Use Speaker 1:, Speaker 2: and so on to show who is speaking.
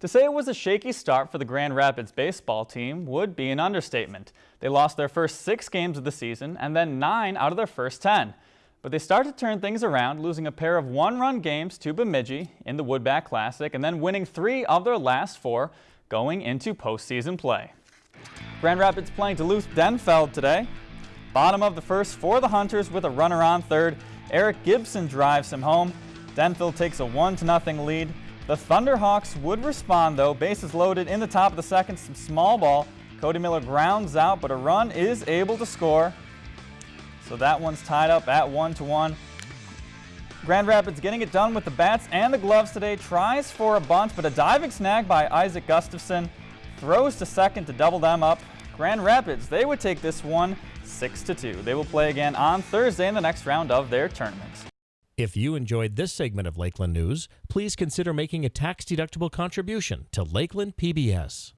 Speaker 1: To say it was a shaky start for the Grand Rapids baseball team would be an understatement. They lost their first six games of the season and then nine out of their first 10. But they started to turn things around, losing a pair of one-run games to Bemidji in the Woodback Classic and then winning three of their last four going into postseason play. Grand Rapids playing Duluth Denfeld today. Bottom of the first for the Hunters with a runner on third. Eric Gibson drives him home. Denfeld takes a 1-0 lead. The Thunderhawks would respond though, bases loaded in the top of the second, some small ball. Cody Miller grounds out, but a run is able to score. So that one's tied up at one to one. Grand Rapids getting it done with the bats and the gloves today. Tries for a bunt, but a diving snag by Isaac Gustafson. Throws to second to double them up. Grand Rapids, they would take this one 6 to 2. They will play again on Thursday in the next round of their tournament.
Speaker 2: If you enjoyed this segment of Lakeland News, please consider making a tax-deductible contribution to Lakeland PBS.